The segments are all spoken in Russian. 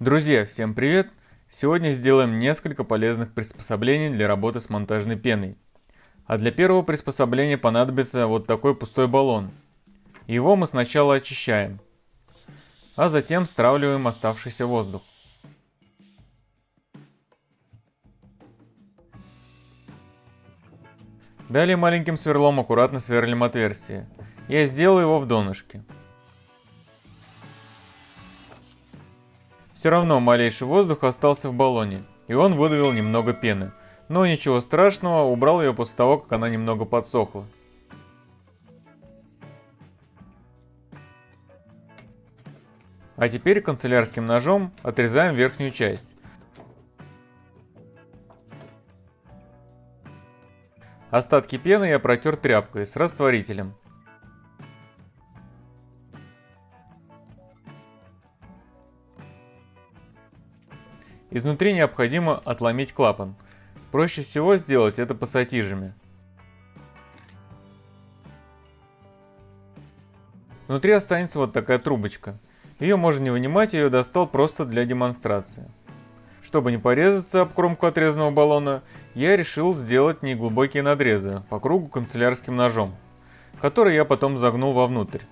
Друзья, всем привет! Сегодня сделаем несколько полезных приспособлений для работы с монтажной пеной. А для первого приспособления понадобится вот такой пустой баллон. Его мы сначала очищаем, а затем стравливаем оставшийся воздух. Далее маленьким сверлом аккуратно сверлим отверстие. Я сделал его в донышке. Все равно малейший воздух остался в баллоне, и он выдавил немного пены. Но ничего страшного, убрал ее после того, как она немного подсохла. А теперь канцелярским ножом отрезаем верхнюю часть. Остатки пены я протер тряпкой с растворителем. Изнутри необходимо отломить клапан. Проще всего сделать это пассатижами. Внутри останется вот такая трубочка. Ее можно не вынимать, я ее достал просто для демонстрации. Чтобы не порезаться об кромку отрезанного баллона, я решил сделать неглубокие надрезы по кругу канцелярским ножом, который я потом загнул вовнутрь.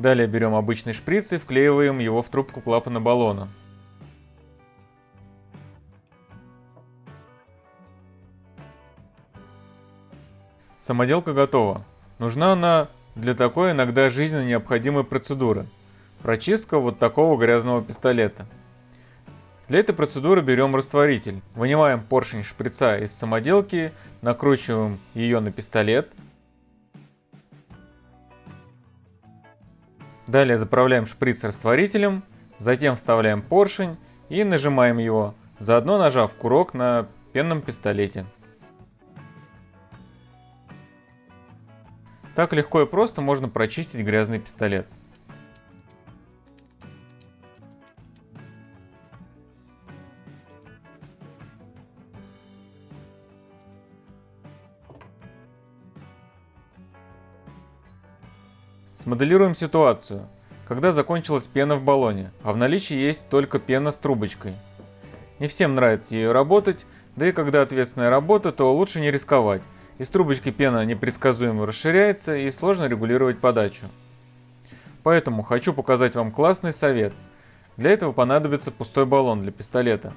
Далее берем обычный шприц и вклеиваем его в трубку клапана баллона. Самоделка готова. Нужна она для такой иногда жизненно необходимой процедуры. Прочистка вот такого грязного пистолета. Для этой процедуры берем растворитель. Вынимаем поршень шприца из самоделки, накручиваем ее на пистолет – Далее заправляем шприц растворителем, затем вставляем поршень и нажимаем его, заодно нажав курок на пенном пистолете. Так легко и просто можно прочистить грязный пистолет. Смоделируем ситуацию, когда закончилась пена в баллоне, а в наличии есть только пена с трубочкой. Не всем нравится ее работать, да и когда ответственная работа, то лучше не рисковать. Из трубочки пена непредсказуемо расширяется и сложно регулировать подачу. Поэтому хочу показать вам классный совет. Для этого понадобится пустой баллон для пистолета,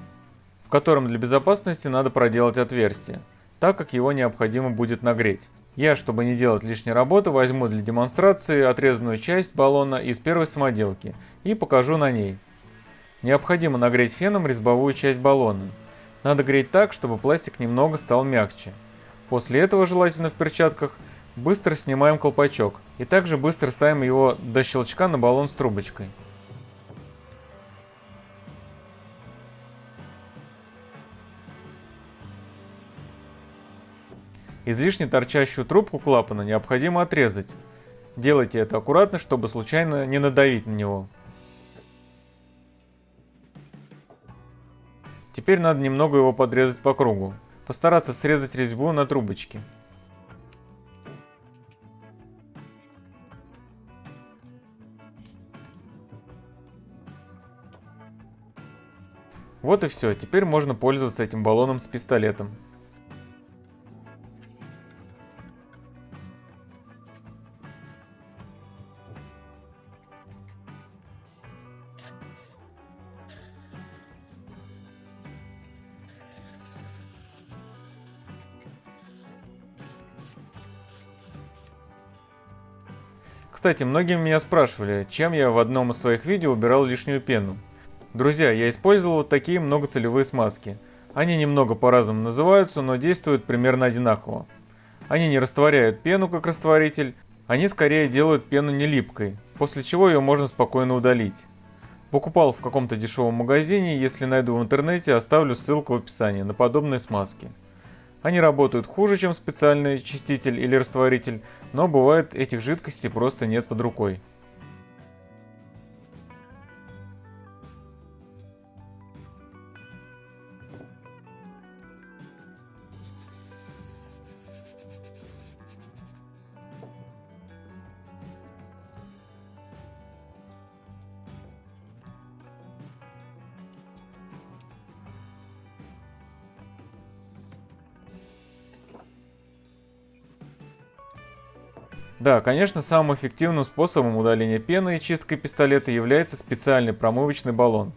в котором для безопасности надо проделать отверстие, так как его необходимо будет нагреть. Я, чтобы не делать лишней работы, возьму для демонстрации отрезанную часть баллона из первой самоделки и покажу на ней. Необходимо нагреть феном резьбовую часть баллона. Надо греть так, чтобы пластик немного стал мягче. После этого, желательно в перчатках, быстро снимаем колпачок и также быстро ставим его до щелчка на баллон с трубочкой. Излишне торчащую трубку клапана необходимо отрезать. Делайте это аккуратно, чтобы случайно не надавить на него. Теперь надо немного его подрезать по кругу. Постараться срезать резьбу на трубочке. Вот и все, теперь можно пользоваться этим баллоном с пистолетом. Кстати, многие меня спрашивали, чем я в одном из своих видео убирал лишнюю пену. Друзья, я использовал вот такие многоцелевые смазки. Они немного по-разному называются, но действуют примерно одинаково. Они не растворяют пену как растворитель, они скорее делают пену не липкой, после чего ее можно спокойно удалить. Покупал в каком-то дешевом магазине, если найду в интернете, оставлю ссылку в описании на подобные смазки. Они работают хуже, чем специальный чиститель или растворитель, но бывает этих жидкостей просто нет под рукой. Да, конечно, самым эффективным способом удаления пены и чисткой пистолета является специальный промывочный баллон.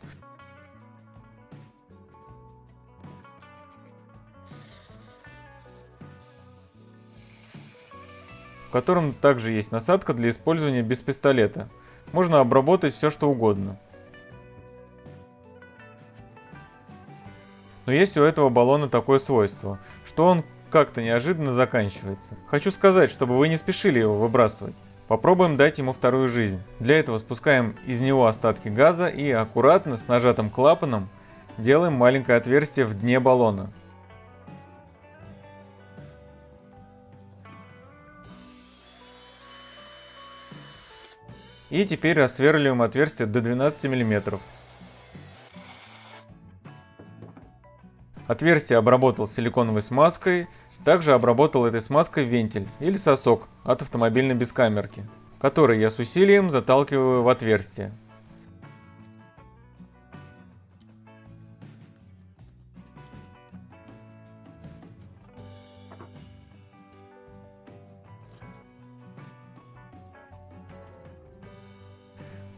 в котором также есть насадка для использования без пистолета. Можно обработать все что угодно. Но есть у этого баллона такое свойство, что он как-то неожиданно заканчивается. Хочу сказать, чтобы вы не спешили его выбрасывать. Попробуем дать ему вторую жизнь. Для этого спускаем из него остатки газа и аккуратно с нажатым клапаном делаем маленькое отверстие в дне баллона. И теперь рассверливаем отверстие до 12 мм. Отверстие обработал силиконовой смазкой, также обработал этой смазкой вентиль или сосок от автомобильной бескамерки, который я с усилием заталкиваю в отверстие.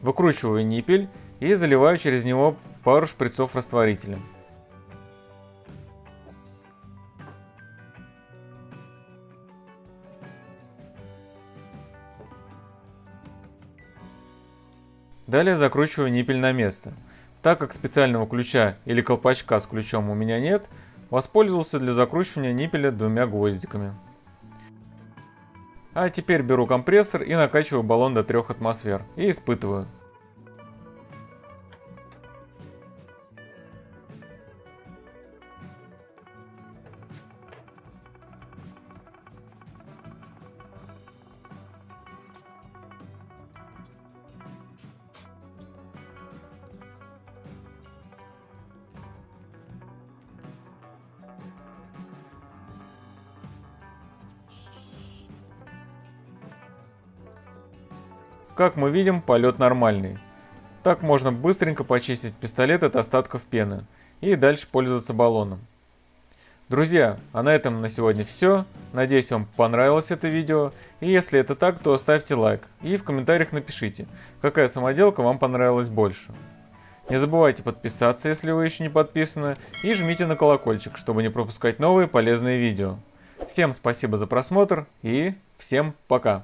Выкручиваю ниппель и заливаю через него пару шприцов растворителем. Далее закручиваю ниппель на место. Так как специального ключа или колпачка с ключом у меня нет, воспользовался для закручивания ниппеля двумя гвоздиками. А теперь беру компрессор и накачиваю баллон до 3 атмосфер и испытываю. Как мы видим, полет нормальный. Так можно быстренько почистить пистолет от остатков пены и дальше пользоваться баллоном. Друзья, а на этом на сегодня все. Надеюсь вам понравилось это видео. И если это так, то ставьте лайк. И в комментариях напишите, какая самоделка вам понравилась больше. Не забывайте подписаться, если вы еще не подписаны. И жмите на колокольчик, чтобы не пропускать новые полезные видео. Всем спасибо за просмотр и всем пока.